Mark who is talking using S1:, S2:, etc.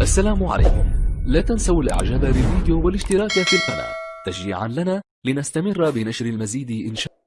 S1: السلام عليكم. لا تنسوا الإعجاب بالفيديو والاشتراك في القناة. تشجيعا لنا لنستمر بنشر المزيد إن شاء